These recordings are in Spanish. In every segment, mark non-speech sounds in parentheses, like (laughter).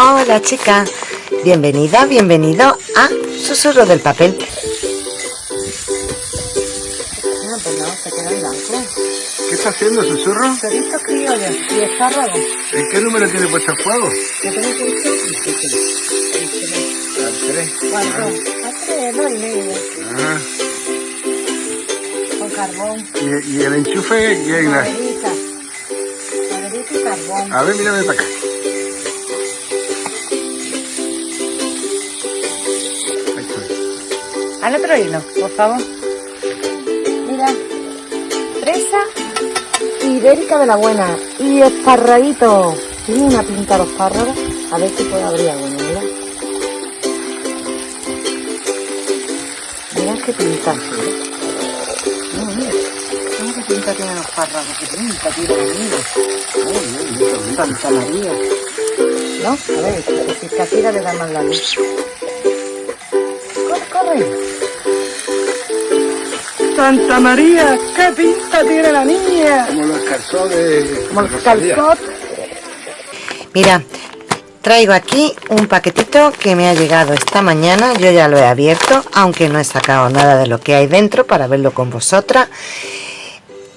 Hola chica, bienvenida, bienvenido a Susurro del Papel. No, pues no, se queda en blanco. ¿Qué está haciendo, susurro? Chorizo criollo y espárragos. ¿En qué número tiene puesto el fuego? ¿Qué tengo que decir? Al 3. ¿Cuánto? A tres, dos y medio. Ah. Con carbón. ¿Y, y el enchufe quién es? Maderita. Maderita y carbón. A ver, mírame para acá. Al otro hilo, por favor. Mira. Fresa ibérica de la buena. Y esparradito. Tiene una pinta los espárragos. A ver si puede abrir alguno, mira. Mira qué pinta. Mira, mira. Mira qué pinta tienen los espárragos. Qué pinta tiene la niña. Santa María. ¿No? A ver, si así le da más la luz. Corre, corre. Santa María, qué pinta tiene la niña. Como los calzones. Como Rosalía. calzot. Mira, traigo aquí un paquetito que me ha llegado esta mañana. Yo ya lo he abierto, aunque no he sacado nada de lo que hay dentro para verlo con vosotras.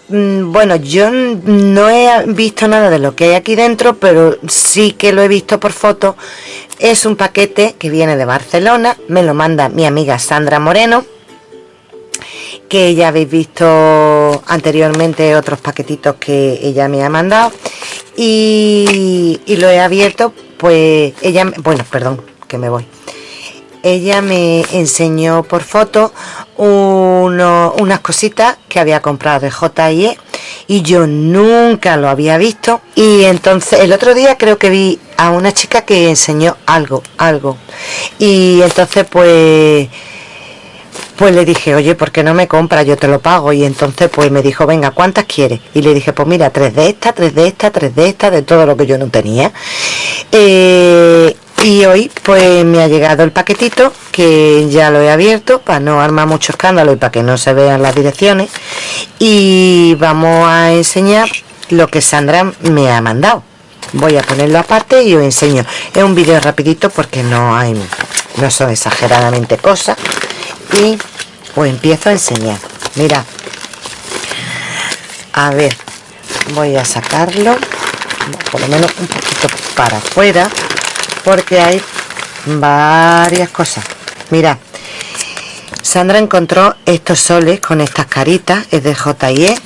Mm, Bueno, yo no he visto nada de lo que hay aquí dentro, pero sí que lo he visto por foto. Es un paquete que viene de Barcelona, me lo manda mi amiga Sandra Moreno, que ya habéis visto anteriormente otros paquetitos que ella me ha mandado. Y, lo he abierto, pues ella, bueno, perdón, que me voy. Ella me enseñó por foto uno- unas cositas que había comprado de J&E y yo nunca lo había visto. Y entonces el otro día creo que vi a una chica que enseñó algo, algo. Y entonces pues pues le dije, oye, ¿por qué no me compra? Yo te lo pago. Y entonces pues me dijo, venga, ¿cuántas quieres? Y le dije, pues mira, tres de estas, tres de estas, tres de estas, de todo lo que yo no tenía. Eh, y hoy pues me ha llegado el paquetito que ya lo he abierto para no armar mucho escándalo y para que no se vean las direcciones. Y vamos a enseñar lo que Sandra me ha mandado. Voy a ponerlo aparte y os enseño. Es un vídeo rapidito porque no hay, no son exageradamente cosas. Y pues empiezo a enseñar. Mira. A ver, voy a sacarlo. Por lo menos un poquito para afuera. Porque hay varias cosas. Mira. Sandra encontró estos soles con estas caritas, es de J&E,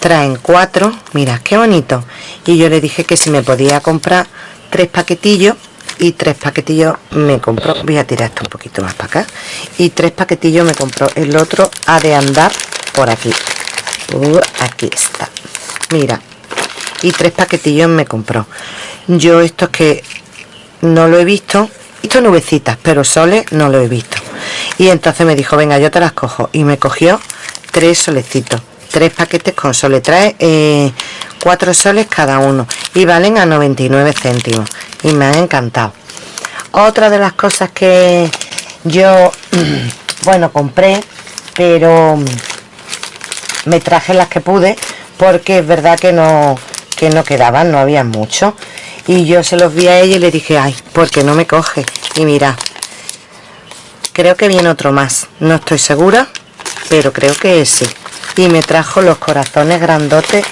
traen cuatro, mira qué bonito. Y yo le dije que si me podía comprar tres paquetillos y tres paquetillos me compró, voy a tirar esto un poquito más para acá, y tres paquetillos me compró, el otro ha de andar por aquí. Aquí está, mira, y tres paquetillos me compró. Yo estos que no lo he visto, visto nubecitas, pero soles no lo he visto. Y entonces me dijo, venga, yo te las cojo. Y me cogió tres solecitos, tres paquetes con soles. Trae eh, cuatro soles cada uno y valen a 99 céntimos. Y me han encantado. Otra de las cosas que yo, (clears throat) bueno, compré, pero me traje las que pude porque es verdad que no que no quedaban, no había mucho y yo se los vi a ella y le dije, ay, ¿por qué no me coge? Y mira, creo que viene otro más, no estoy segura, pero creo que sí. Y me trajo los corazones grandotes.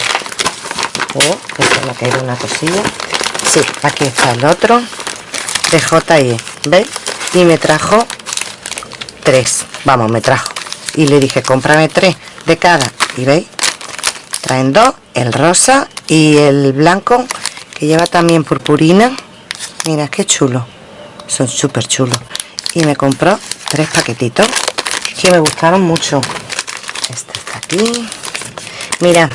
Oh, que se me ha caído una cosilla. Sí, aquí está el otro de J&E, ¿veis? Y me trajo tres, vamos, me trajo. Y le dije, cómprame tres de cada. Y veis, traen dos, el rosa y el blanco, que lleva también purpurina. Mira, qué chulo. Son súper chulos. Y me compró tres paquetitos que me gustaron mucho. Este está aquí. Mira,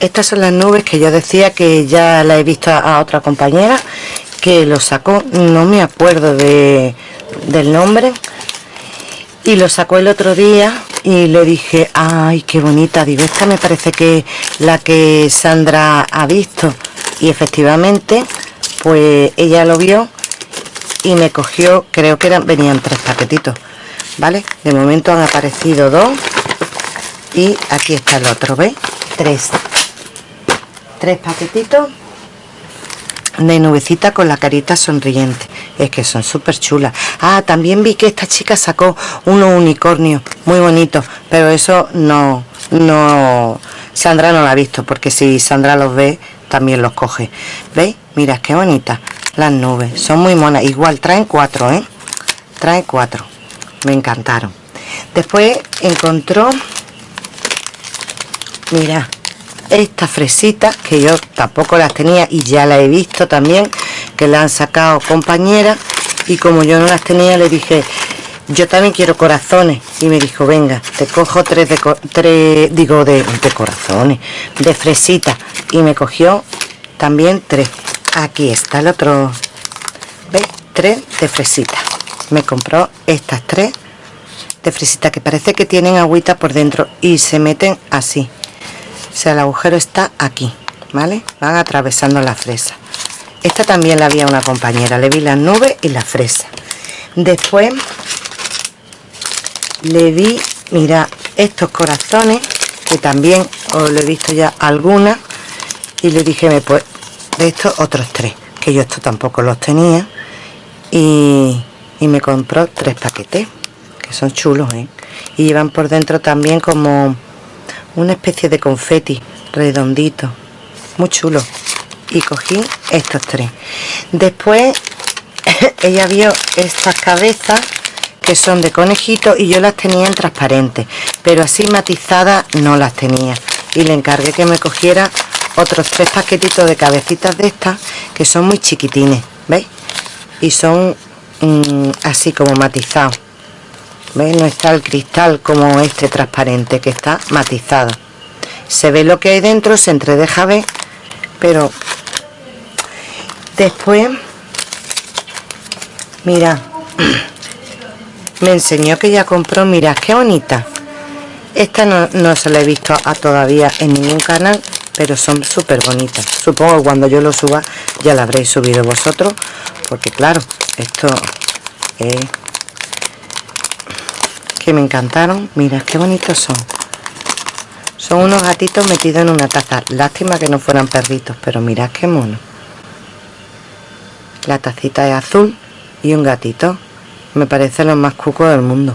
estas son las nubes que yo decía que ya la he visto a, otra compañera que lo sacó, no me acuerdo de, del nombre. Y lo sacó el otro día y le dije, ay, qué bonita, digo, esta me parece que la que Sandra ha visto. Y efectivamente, pues ella lo vio y me cogió, creo que eran, venían tres paquetitos, ¿vale? De momento han aparecido dos y aquí está el otro, ¿veis? Tres. Tres paquetitos de nubecita con la carita sonriente. Es que son súper chulas. Ah también vi que esta chica sacó unos unicornios muy bonitos pero eso no no Sandra no la ha visto porque si Sandra los ve también los coge. Veis mira qué bonitas las nubes son muy monas. Igual traen cuatro ¿eh? trae cuatro. Me encantaron. Después encontró mira estas fresitas que yo tampoco las tenía y ya las he visto también que la han sacado compañeras y como yo no las tenía le dije yo también quiero corazones y me dijo venga te cojo tres de digo de, corazones de fresitas y me cogió también tres. Aquí está el otro. ¿veis? tres de fresitas. Me compró estas tres de fresita que parece que tienen agüita por dentro y se meten así sea el agujero está aquí vale van atravesando la fresa. Esta también la había una compañera. Le vi las nubes y la fresa. Después le vi mira estos corazones que también os lo he visto ya algunas y le dije me pues de estos otros tres que yo esto tampoco los tenía y y me compró tres paquetes que son chulos ¿eh? y llevan por dentro también como una especie de confeti redondito muy chulo. Y cogí estos tres. Después (laughs) ella vio estas cabezas que son de conejito y yo las tenía en transparente pero así matizadas no las tenía. Y le encargué que me cogiera otros tres paquetitos de cabecitas de estas que son muy chiquitines ¿veis? y son Mm, así como matizado ¿Veis? no está el cristal como este transparente que está matizado. Se ve lo que hay dentro se entredeja ver pero después mira (clears throat) me enseñó que ya compró mirad qué bonita. Esta no, no se la he visto a todavía en ningún canal pero son súper bonitas. Supongo que cuando yo lo suba ya la habréis subido vosotros porque claro esto es que me encantaron. Mira qué bonitos son. Son unos gatitos metidos en una taza. Lástima que no fueran perritos pero mirad qué mono. La tacita es azul y un gatito. Me parece lo más cuco del mundo.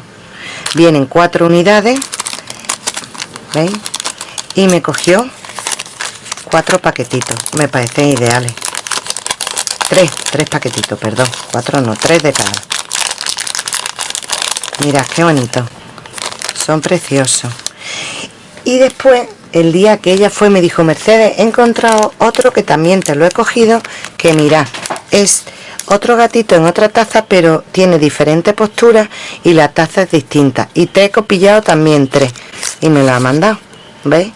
Vienen cuatro unidades ¿veis? y me cogió cuatro paquetitos. Me parecen ideales. Tres, tres paquetitos, perdón, cuatro no, tres de cada. Mira, qué bonito. Son preciosos. Y después, el día que ella fue, me dijo, Mercedes, he encontrado otro que también te lo he cogido, que mira, es otro gatito en otra taza, pero tiene diferentes posturas y la taza es distinta. Y te he copillado también tres. Y me lo ha mandado. ¿Veis?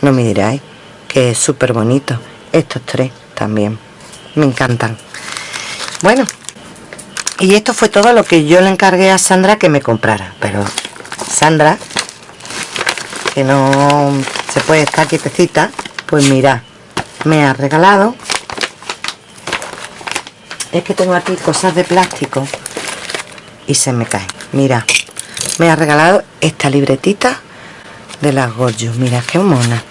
No me diráis que es súper bonito. Estos tres también me encantan bueno y esto fue todo lo que yo le encargué a Sandra que me comprara pero Sandra que no se puede estar quietecita pues mira me ha regalado. Es que tengo aquí cosas de plástico y se me caen. Mira me ha regalado esta libretita de las Goyo mira qué mona.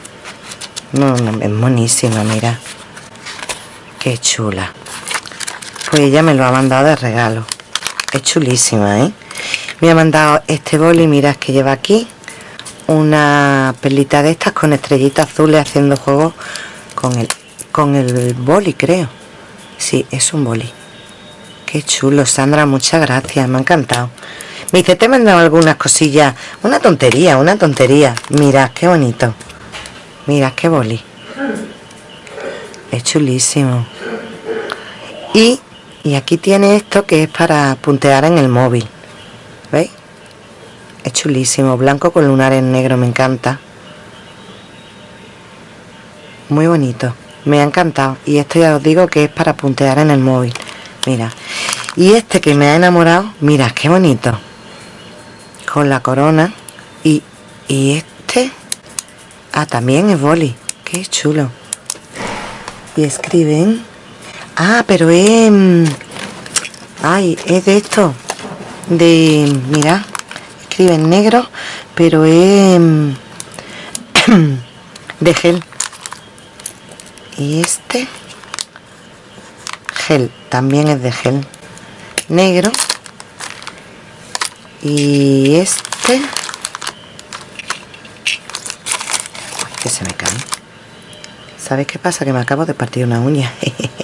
No, no, es monísima mira. Qué chula. Pues ella me lo ha mandado de regalo. Es chulísima, ¿eh? Me ha mandado este boli, mirad que lleva aquí. Una pelita de estas con estrellitas azules haciendo juego con el, con el boli, creo. Sí, es un boli. Qué chulo, Sandra, muchas gracias, me ha encantado. Me dice, te he mandado algunas cosillas. Una tontería, una tontería. Mirad, qué bonito. Mirad, qué boli es chulísimo y, y aquí tiene esto que es para puntear en el móvil. ¿veis? es chulísimo, blanco con lunares negro me encanta. Muy bonito. Me ha encantado. Y esto ya os digo que es para puntear en el móvil. Mira. Y este que me ha enamorado mira qué bonito. Con la corona. Y, y este. Ah también es boli. Qué chulo. Y escriben ah pero es ay es de esto de mira escriben negro pero es (clears throat) de gel. Y este gel también es de gel negro. Y este Uy, que se me cae. ¿sabes qué pasa? que me acabo de partir una uña (laughs)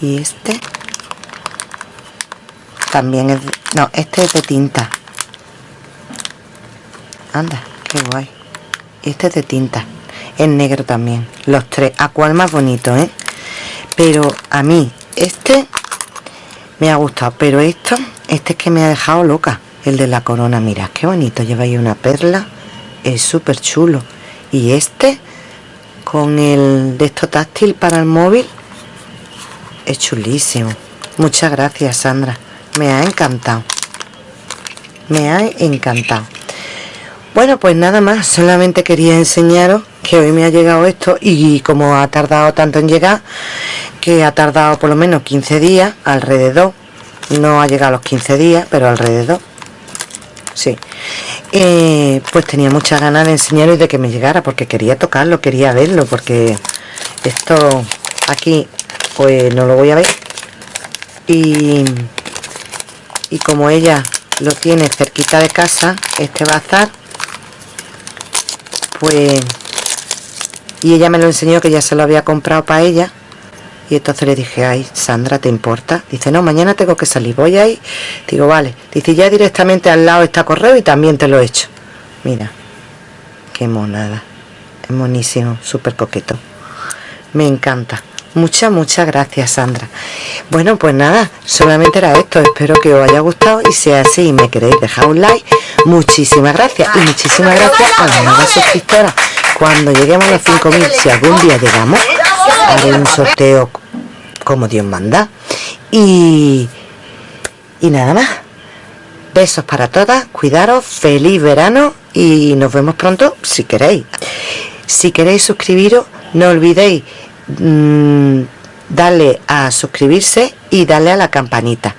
y este también es no, este es de tinta. Anda, qué guay. Este es de tinta. Es negro también. Los tres, a cuál más bonito, ¿eh? pero a mí este me ha gustado pero esto este es que me ha dejado loca el de la corona. Mira qué bonito lleva ahí una perla es súper chulo y este con el de esto táctil para el móvil es chulísimo. Muchas gracias Sandra. Me ha encantado. Me ha encantado. Bueno pues nada más. Solamente quería enseñaros que hoy me ha llegado esto y como ha tardado tanto en llegar que ha tardado por lo menos 15 días alrededor. No ha llegado los 15 días pero alrededor. Sí. Eh, pues tenía muchas ganas de enseñaros y de que me llegara porque quería tocarlo quería verlo porque esto aquí pues no lo voy a ver y y como ella lo tiene cerquita de casa este bazar pues y ella me lo enseñó que ya se lo había comprado para ella y entonces le dije, ay, Sandra, ¿te importa? Dice, no, mañana tengo que salir, voy ahí. Digo, vale. Dice, ya directamente al lado está correo y también te lo he hecho. Mira, qué monada. Es monísimo, súper coqueto. Me encanta. Muchas, muchas gracias, Sandra. Bueno, pues nada, solamente era esto. Espero que os haya gustado y si es así y me queréis dejar un like, muchísimas gracias. Y muchísimas gracias a las nuevas suscriptoras. Cuando lleguemos a los 5.000, si algún día llegamos, haré un sorteo como Dios manda. Y, y nada más. Besos para todas, cuidaros, feliz verano y nos vemos pronto si queréis. Si queréis suscribiros, no olvidéis mm, darle a suscribirse y darle a la campanita.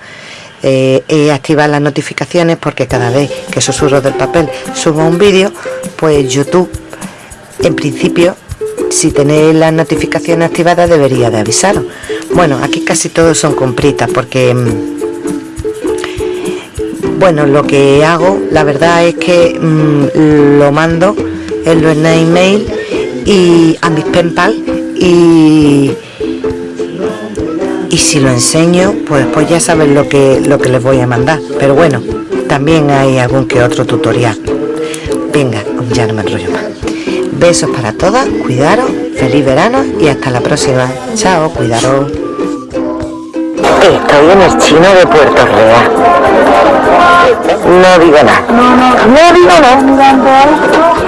Eh, y activar las notificaciones porque cada vez que Susurros del Papel suba un vídeo, pues YouTube, en principio, si tenéis las notificaciones activadas, debería de avisaros. Bueno, aquí casi todos son compritas porque... mm, bueno, lo que hago, la verdad es que mm, lo mando en los email y a mis penpal y y si lo enseño, pues pues ya saben lo que lo que les voy a mandar. Pero bueno, también hay algún que otro tutorial. Venga, ya no me enrollo más. Besos para todas, cuidaros, feliz verano y hasta la próxima. Chao, cuidaros. Estoy en el chino de Puerto Real. No digo nada. No digo nada.